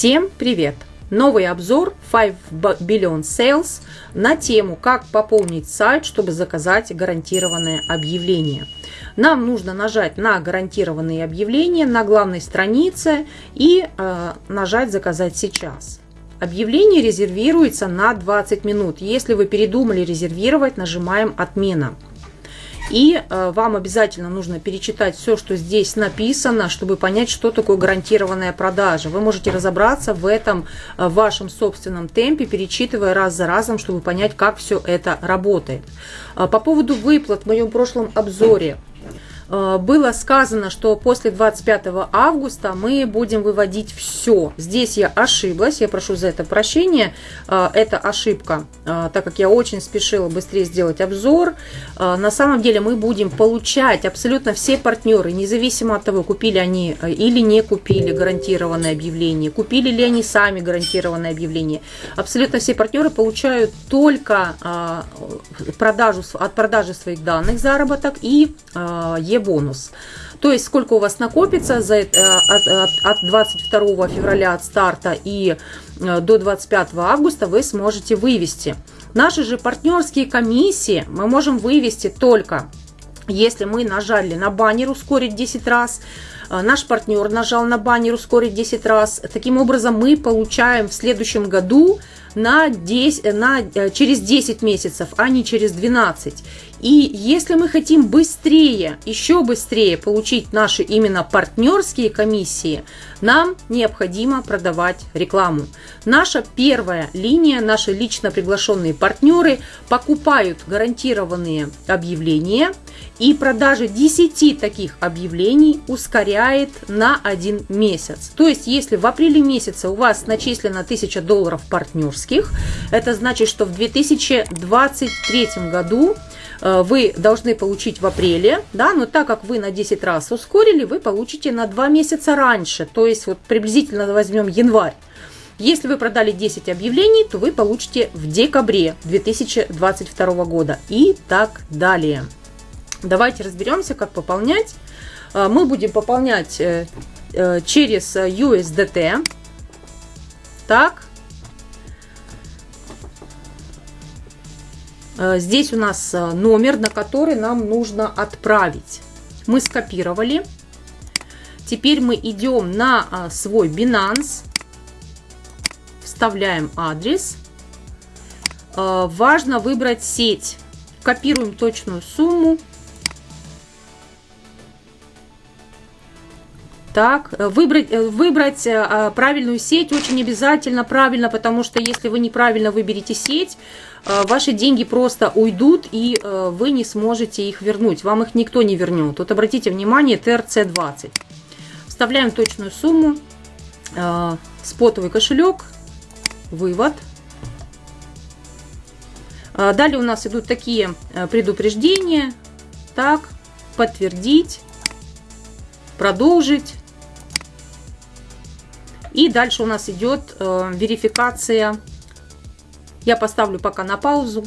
Всем привет! Новый обзор 5 Billion Sales на тему «Как пополнить сайт, чтобы заказать гарантированное объявление». Нам нужно нажать на гарантированные объявления на главной странице и э, нажать «Заказать сейчас». Объявление резервируется на 20 минут. Если вы передумали резервировать, нажимаем «Отмена». И э, вам обязательно нужно перечитать все, что здесь написано, чтобы понять, что такое гарантированная продажа. Вы можете разобраться в этом э, в вашем собственном темпе, перечитывая раз за разом, чтобы понять, как все это работает. Э, по поводу выплат в моем прошлом обзоре было сказано, что после 25 августа мы будем выводить все. Здесь я ошиблась, я прошу за это прощения. Э, это ошибка, э, так как я очень спешила быстрее сделать обзор. На самом деле мы будем получать абсолютно все партнеры, независимо от того, купили они или не купили гарантированное объявление, купили ли они сами гарантированное объявление. Абсолютно все партнеры получают только продажу, от продажи своих данных заработок и е бонус. То есть сколько у вас накопится за, э, от, от, от 22 февраля от старта и э, до 25 августа вы сможете вывести. Наши же партнерские комиссии мы можем вывести только если мы нажали на баннер ускорить 10 раз, э, наш партнер нажал на баннер ускорить 10 раз. Таким образом мы получаем в следующем году на 10, на, через 10 месяцев, а не через 12. И если мы хотим быстрее, еще быстрее получить наши именно партнерские комиссии, нам необходимо продавать рекламу. Наша первая линия, наши лично приглашенные партнеры покупают гарантированные объявления и продажа 10 таких объявлений ускоряет на один месяц. То есть, если в апреле месяце у вас начислено 1000 долларов партнерских, это значит, что в 2023 году Э, вы должны получить в апреле, да, но так как вы на 10 раз ускорили, вы получите на 2 месяца раньше, то есть вот приблизительно возьмем январь. Если вы продали 10 объявлений, то вы получите в декабре 2022 года и так далее. Давайте разберемся, как пополнять. Э, мы будем пополнять э, через USDT. Так, Э, здесь у нас э, номер, на который нам нужно отправить. Мы скопировали. Теперь мы идем на э, свой Binance, вставляем адрес. Важно выбрать сеть. Копируем точную сумму. Так, выбрать, выбрать правильную сеть очень обязательно, правильно, потому что если вы неправильно выберете сеть, Э, ваши деньги просто уйдут, и э, вы не сможете их вернуть. Вам их никто не вернет. Вот обратите внимание, ТРЦ-20. Вставляем точную сумму, э, спотовый кошелек, вывод. Далее у нас идут такие предупреждения. Так, подтвердить, продолжить. И дальше у нас идет верификация я поставлю пока на паузу.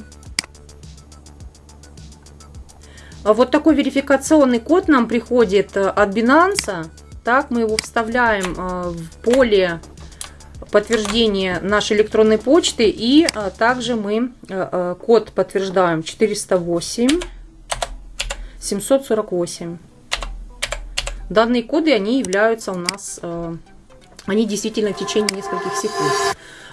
Вот такой верификационный код нам приходит э, от Binance. Так, мы его вставляем э, в поле подтверждения нашей электронной почты. И э, также мы код подтверждаем 408 748. Данные коды, они являются у нас, они действительно в течение нескольких секунд.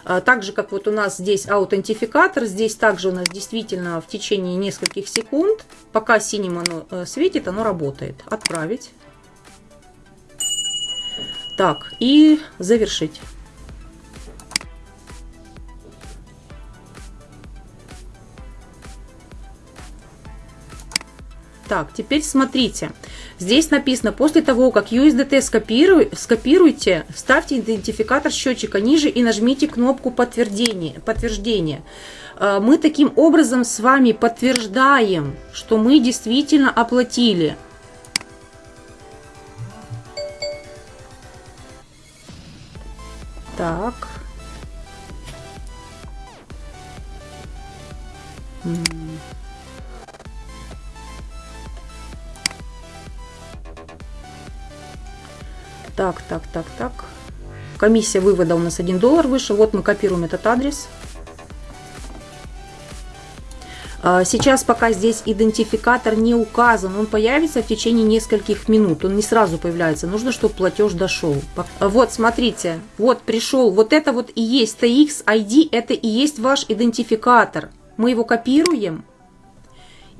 А, так же, как вот у нас здесь аутентификатор, здесь также у нас действительно в течение нескольких секунд, пока синим оно э, светит, оно работает. Отправить. Так, и завершить. Так, теперь смотрите. Здесь написано, после того, как USDT скопируй, скопируйте, вставьте идентификатор счетчика ниже и нажмите кнопку подтверждения. подтверждения. А, мы таким образом с вами подтверждаем, что мы действительно оплатили. Так. Так, так, так, так. комиссия вывода у нас 1 доллар выше. Вот мы копируем этот адрес. А, сейчас пока здесь идентификатор не указан, он появится в течение нескольких минут, он не сразу появляется, нужно, чтобы платеж дошел. Вот, смотрите, вот пришел, вот это вот и есть TX ID, это и есть ваш идентификатор. Мы его копируем,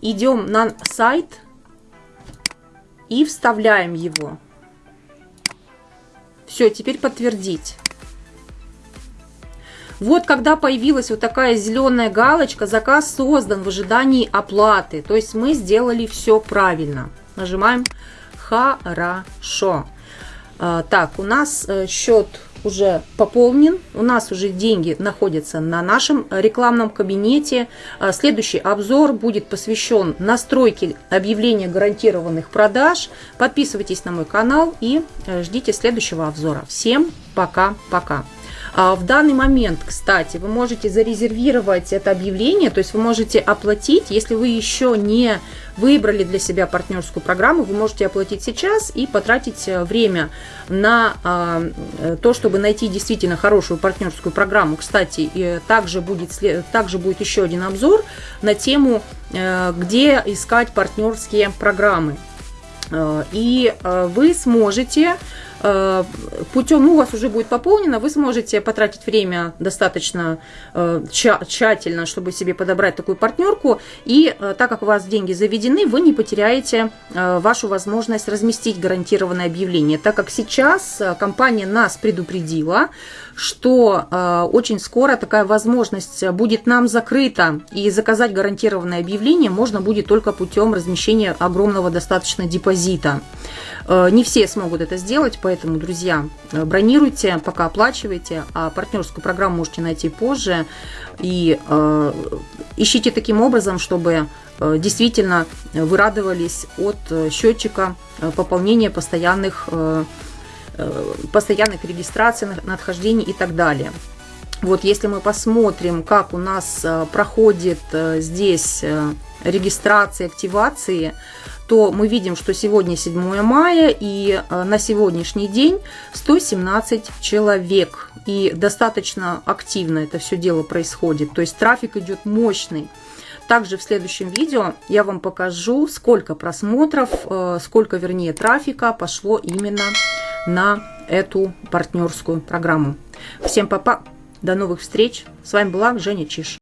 идем на сайт и вставляем его. Все, теперь подтвердить. Вот когда появилась вот такая зеленая галочка, заказ создан в ожидании оплаты. То есть мы сделали все правильно. Нажимаем «Хорошо». А, так, у нас э, счет уже пополнен, у нас уже деньги находятся на нашем рекламном кабинете. А, следующий обзор будет посвящен настройке объявления гарантированных продаж. Подписывайтесь на мой канал и э, ждите следующего обзора. Всем пока-пока! А в данный момент, кстати, вы можете зарезервировать это объявление, то есть вы можете оплатить, если вы еще не выбрали для себя партнерскую программу, вы можете оплатить сейчас и потратить э, время на а, э, то, чтобы найти действительно хорошую партнерскую программу. Кстати, также будет, также будет еще один обзор на тему, э, где искать партнерские программы. И вы сможете путем, ну, у вас уже будет пополнено, вы сможете потратить время достаточно э, тщательно, чтобы себе подобрать такую партнерку. И э, так как у вас деньги заведены, вы не потеряете вашу возможность разместить гарантированное объявление. Так как сейчас компания нас предупредила, что очень скоро такая возможность будет нам закрыта, и заказать гарантированное объявление можно будет только путем размещения огромного достаточно депозита. Не все смогут это сделать, Поэтому, друзья, э, бронируйте, пока оплачивайте, а партнерскую программу можете найти позже. И э, ищите таким образом, чтобы э, действительно вы радовались от э, счетчика пополнения постоянных, э, постоянных регистраций, надхождений и так далее. Вот если мы посмотрим, как у нас проходит здесь регистрации, активации, то мы видим, что сегодня 7 мая и э, на сегодняшний день 117 человек. И достаточно активно это все дело происходит. То есть трафик идет мощный. Также в следующем видео я вам покажу, сколько просмотров, э, сколько вернее трафика пошло именно на эту партнерскую программу. Всем папа, до новых встреч. С вами была Женя Чиш.